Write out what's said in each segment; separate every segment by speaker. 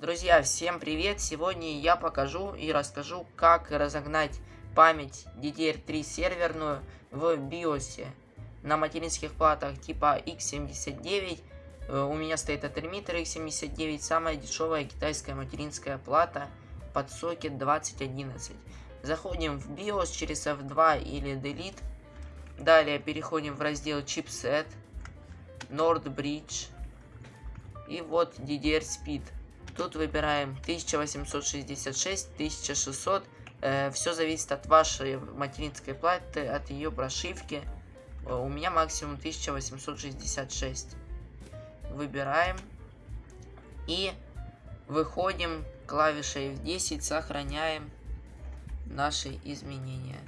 Speaker 1: Друзья, всем привет! Сегодня я покажу и расскажу, как разогнать память DDR3 серверную в BIOS. На материнских платах типа x79 э, у меня стоит Atermeter x79, самая дешевая китайская материнская плата под сокет 2011. Заходим в BIOS через F2 или Delete. Далее переходим в раздел Chipset, Nord Bridge и вот DDR Speed. Тут выбираем 1866, 1600. Э, все зависит от вашей материнской платы, от ее прошивки. Э, у меня максимум 1866. Выбираем. И выходим клавишей F10, сохраняем наши изменения.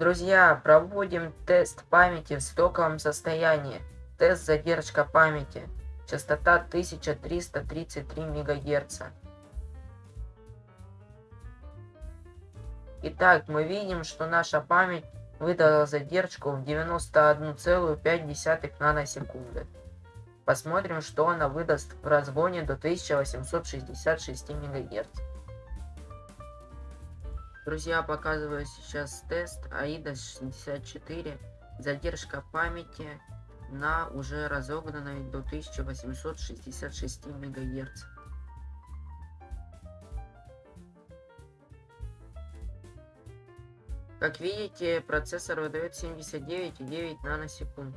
Speaker 1: Друзья, проводим тест памяти в стоковом состоянии. Тест задержка памяти. Частота 1333 МГц. Итак, мы видим, что наша память выдала задержку в 91,5 наносекунды. Посмотрим, что она выдаст в разгоне до 1866 МГц. Друзья, показываю сейчас тест AIDA 64. Задержка памяти на уже разогнанной до 1866 МГц. Как видите, процессор выдает 79,9 наносекунд.